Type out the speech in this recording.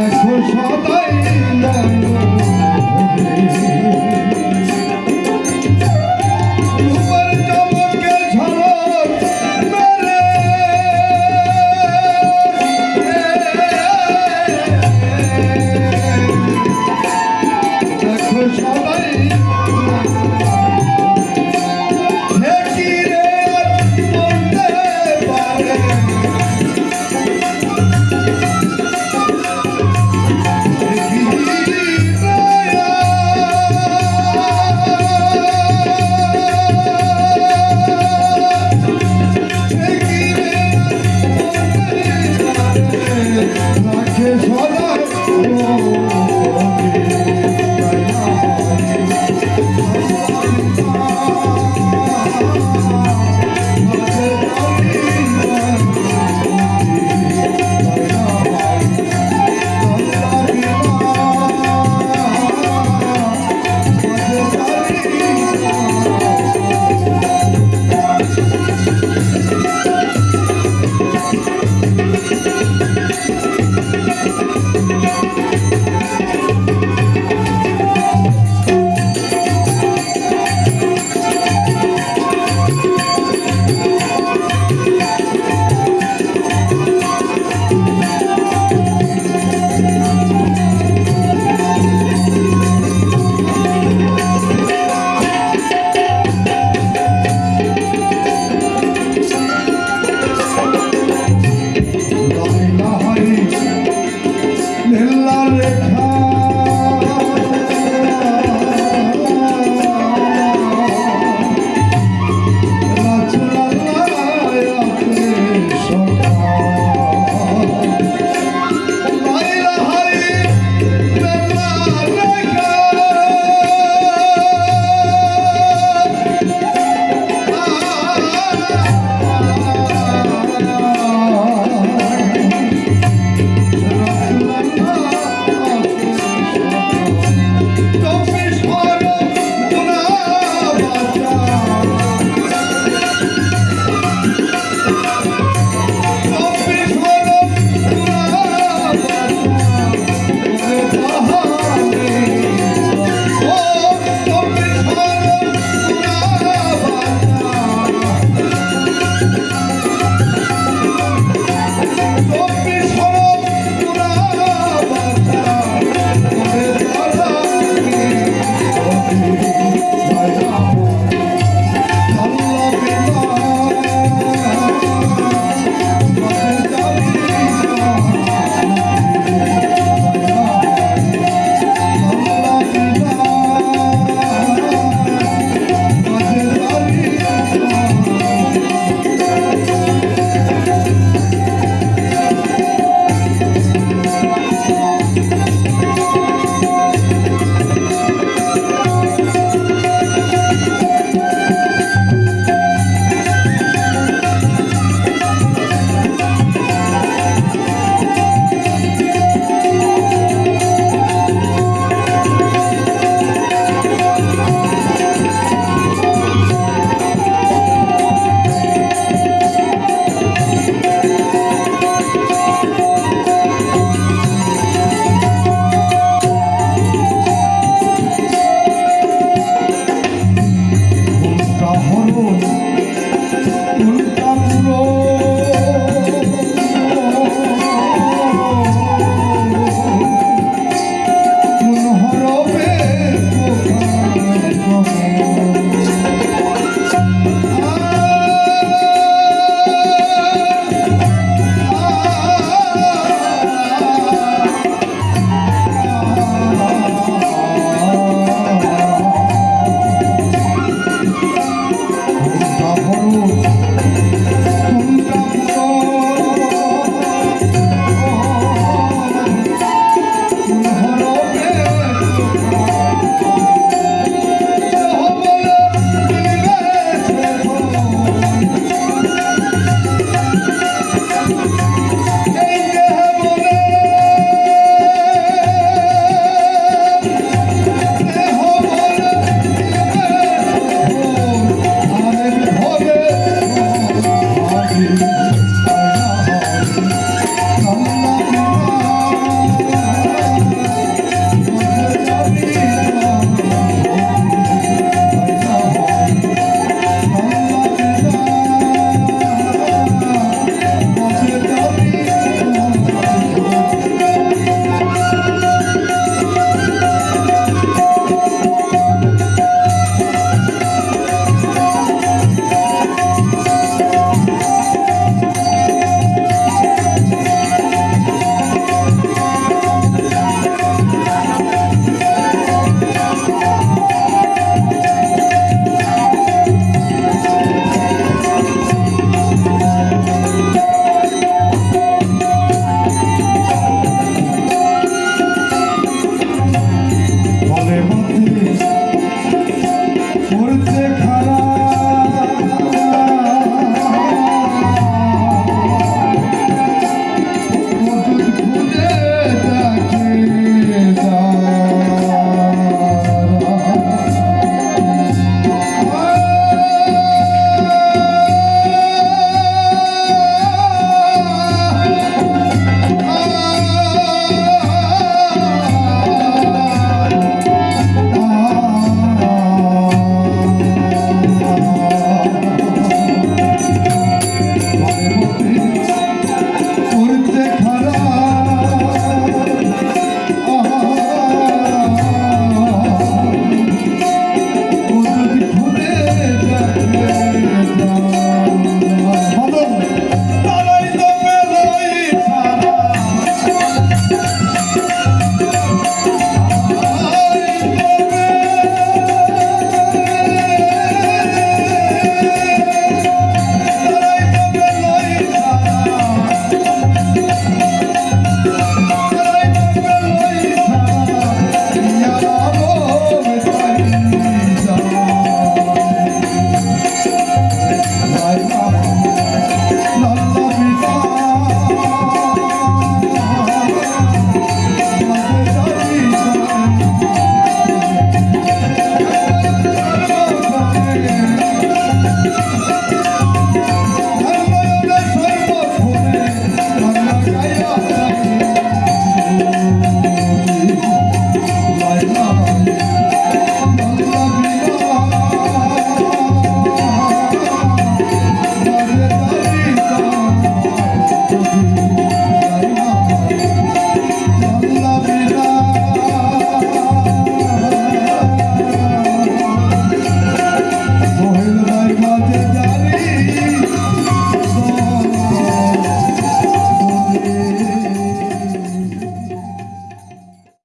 দেখো সদাই মন